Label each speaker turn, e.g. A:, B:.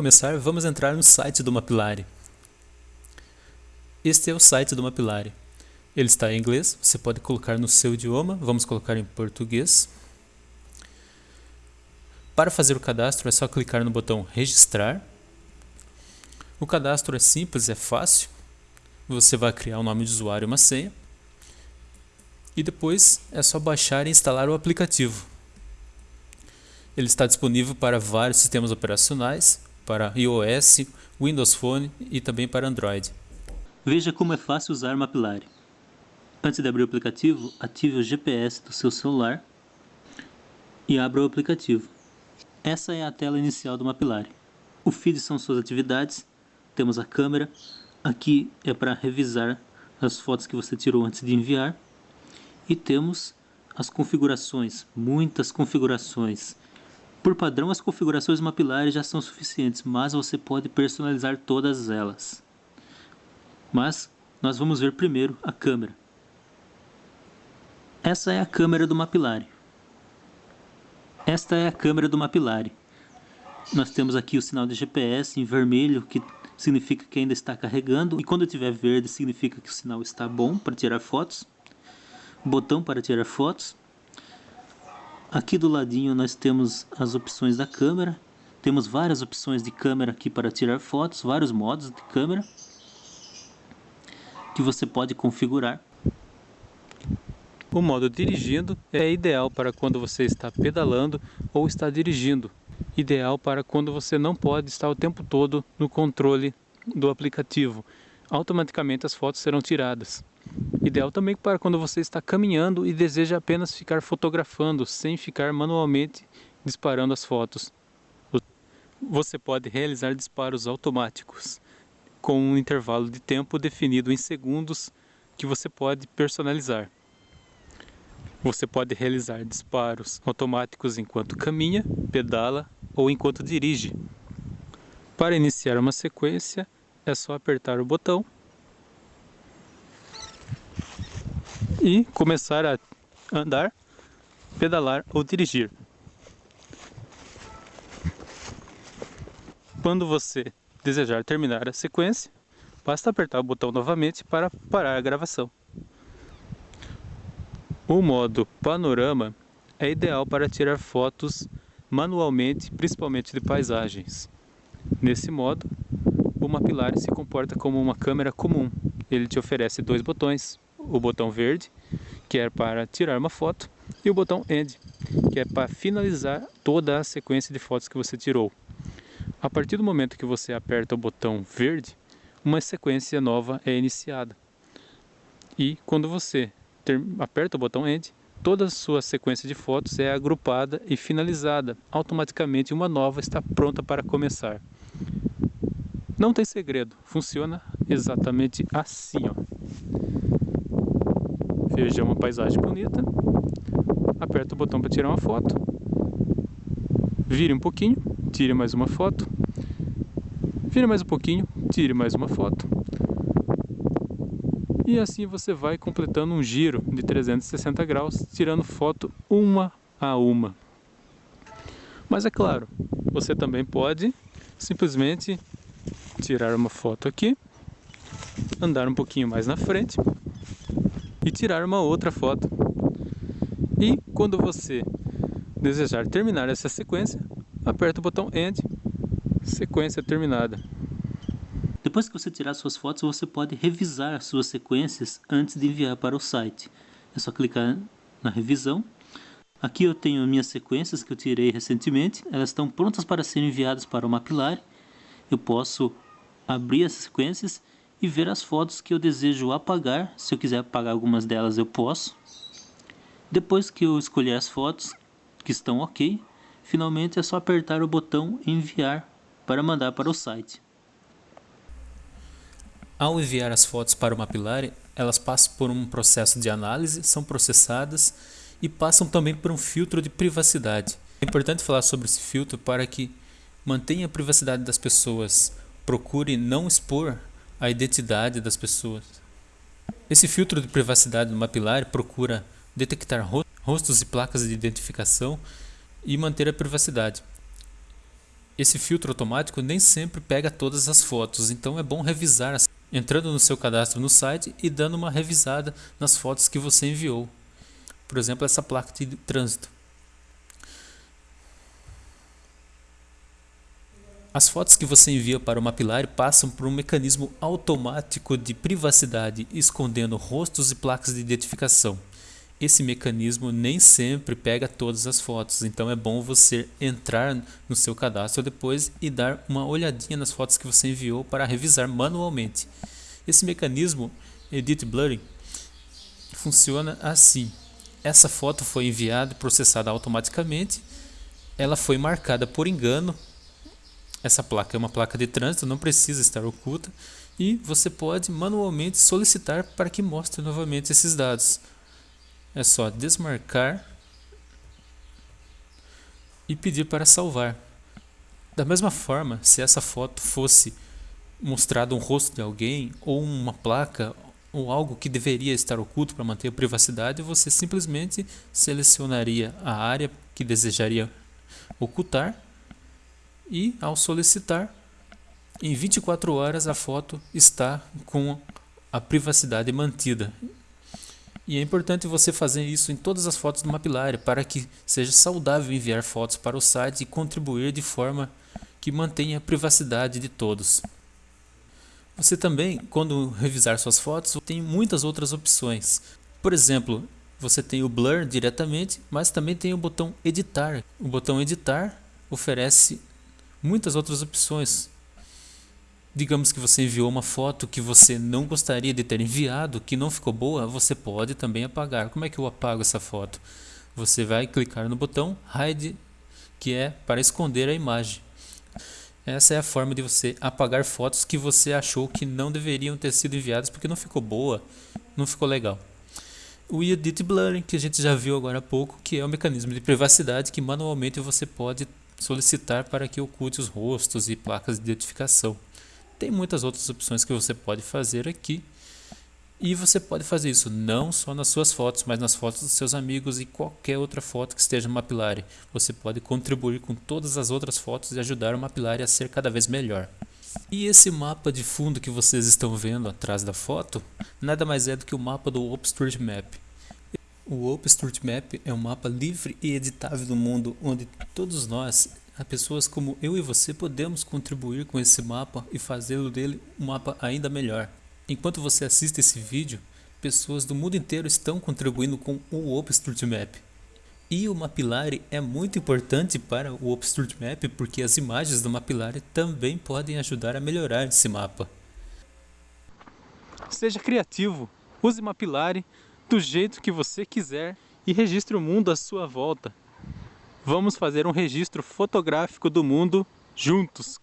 A: começar, vamos entrar no site do Mapillary. Este é o site do Mapillary. Ele está em inglês, você pode colocar no seu idioma, vamos colocar em português. Para fazer o cadastro é só clicar no botão registrar. O cadastro é simples, é fácil. Você vai criar um nome de usuário e uma senha. E depois é só baixar e instalar o aplicativo. Ele está disponível para vários sistemas operacionais, para iOS, Windows Phone e também para Android.
B: Veja como é fácil usar Mapillary. Antes de abrir o aplicativo, ative o GPS do seu celular e abra o aplicativo. Essa é a tela inicial do Mapillary. O feed são suas atividades, temos a câmera, aqui é para revisar as fotos que você tirou antes de enviar e temos as configurações, muitas configurações por padrão, as configurações mapilares já são suficientes, mas você pode personalizar todas elas. Mas nós vamos ver primeiro a câmera. Essa é a câmera do Mapillary. Esta é a câmera do Mapillary. Nós temos aqui o sinal de GPS em vermelho, que significa que ainda está carregando, e quando tiver verde significa que o sinal está bom para tirar fotos. Botão para tirar fotos. Aqui do ladinho nós temos as opções da câmera. Temos várias opções de câmera aqui para tirar fotos, vários modos de câmera que você pode configurar.
A: O modo dirigindo é ideal para quando você está pedalando ou está dirigindo. Ideal para quando você não pode estar o tempo todo no controle do aplicativo. Automaticamente as fotos serão tiradas. Ideal também para quando você está caminhando e deseja apenas ficar fotografando, sem ficar manualmente disparando as fotos. Você pode realizar disparos automáticos, com um intervalo de tempo definido em segundos que você pode personalizar. Você pode realizar disparos automáticos enquanto caminha, pedala ou enquanto dirige. Para iniciar uma sequência, é só apertar o botão e começar a andar, pedalar ou dirigir. Quando você desejar terminar a sequência, basta apertar o botão novamente para parar a gravação. O modo panorama é ideal para tirar fotos manualmente, principalmente de paisagens. Nesse modo, o Mapillary se comporta como uma câmera comum. Ele te oferece dois botões, o botão verde, que é para tirar uma foto, e o botão End, que é para finalizar toda a sequência de fotos que você tirou. A partir do momento que você aperta o botão verde, uma sequência nova é iniciada. E quando você ter, aperta o botão End, toda a sua sequência de fotos é agrupada e finalizada. Automaticamente uma nova está pronta para começar. Não tem segredo, funciona exatamente assim. Ó. Veja uma paisagem bonita, aperta o botão para tirar uma foto, vire um pouquinho, tire mais uma foto, vire mais um pouquinho, tire mais uma foto. E assim você vai completando um giro de 360 graus, tirando foto uma a uma. Mas é claro, você também pode simplesmente tirar uma foto aqui, andar um pouquinho mais na frente e tirar uma outra foto. E quando você desejar terminar essa sequência, aperta o botão End, sequência terminada.
B: Depois que você tirar suas fotos, você pode revisar as suas sequências antes de enviar para o site. É só clicar na revisão. Aqui eu tenho minhas sequências que eu tirei recentemente, elas estão prontas para serem enviadas para o Mapillary. Eu posso abrir as sequências e ver as fotos que eu desejo apagar. Se eu quiser apagar algumas delas, eu posso. Depois que eu escolher as fotos que estão ok, finalmente é só apertar o botão enviar para mandar para o site.
A: Ao enviar as fotos para o Mapillary, elas passam por um processo de análise, são processadas e passam também por um filtro de privacidade. É importante falar sobre esse filtro para que mantenha a privacidade das pessoas, procure não expor a identidade das pessoas. Esse filtro de privacidade do Mapillary procura detectar rostos e placas de identificação e manter a privacidade. Esse filtro automático nem sempre pega todas as fotos, então é bom revisar, entrando no seu cadastro no site e dando uma revisada nas fotos que você enviou. Por exemplo, essa placa de trânsito. As fotos que você envia para o Mapillary passam por um mecanismo automático de privacidade, escondendo rostos e placas de identificação. Esse mecanismo nem sempre pega todas as fotos, então é bom você entrar no seu cadastro depois e dar uma olhadinha nas fotos que você enviou para revisar manualmente. Esse mecanismo Edit Blurring funciona assim. Essa foto foi enviada e processada automaticamente, ela foi marcada por engano essa placa é uma placa de trânsito, não precisa estar oculta e você pode manualmente solicitar para que mostre novamente esses dados. É só desmarcar e pedir para salvar. Da mesma forma, se essa foto fosse mostrado um rosto de alguém ou uma placa ou algo que deveria estar oculto para manter a privacidade, você simplesmente selecionaria a área que desejaria ocultar e ao solicitar, em 24 horas a foto está com a privacidade mantida. E é importante você fazer isso em todas as fotos do Mapillary para que seja saudável enviar fotos para o site e contribuir de forma que mantenha a privacidade de todos. Você também, quando revisar suas fotos, tem muitas outras opções. Por exemplo, você tem o Blur diretamente, mas também tem o botão Editar. O botão Editar oferece muitas outras opções. Digamos que você enviou uma foto que você não gostaria de ter enviado, que não ficou boa, você pode também apagar. Como é que eu apago essa foto? Você vai clicar no botão Hide, que é para esconder a imagem. Essa é a forma de você apagar fotos que você achou que não deveriam ter sido enviadas porque não ficou boa, não ficou legal. O Edit Blurring, que a gente já viu agora há pouco, que é um mecanismo de privacidade que manualmente você pode solicitar para que oculte os rostos e placas de identificação. Tem muitas outras opções que você pode fazer aqui. E você pode fazer isso não só nas suas fotos, mas nas fotos dos seus amigos e qualquer outra foto que esteja no Mapillary. Você pode contribuir com todas as outras fotos e ajudar o Mapillary a ser cada vez melhor. E esse mapa de fundo que vocês estão vendo atrás da foto, nada mais é do que o mapa do OpenStreetMap. O OpenStreetMap é um mapa livre e editável do mundo, onde todos nós, pessoas como eu e você, podemos contribuir com esse mapa e fazê-lo dele um mapa ainda melhor. Enquanto você assiste esse vídeo, pessoas do mundo inteiro estão contribuindo com o OpenStreetMap. E o Mapillary é muito importante para o OpenStreetMap porque as imagens do Mapillary também podem ajudar a melhorar esse mapa. Seja criativo, use Mapillary do jeito que você quiser e registre o mundo à sua volta. Vamos fazer um registro fotográfico do mundo juntos.